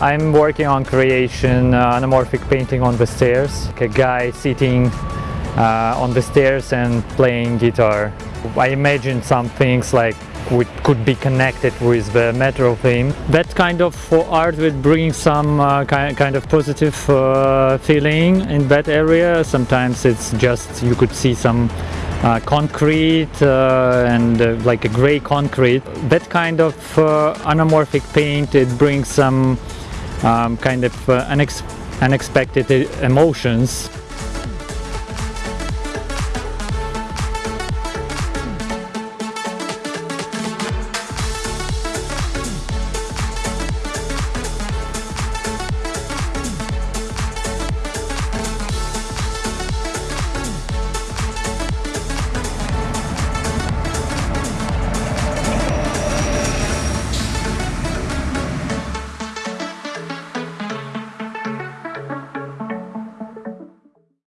I'm working on creation uh, anamorphic painting on the stairs. Like a guy sitting uh, on the stairs and playing guitar. I imagine some things like which could be connected with the metro theme. That kind of art will bring some uh, ki kind of positive uh, feeling in that area. Sometimes it's just you could see some uh, concrete uh, and uh, like a gray concrete. That kind of uh, anamorphic paint it brings some um, kind of unex unexpected emotions.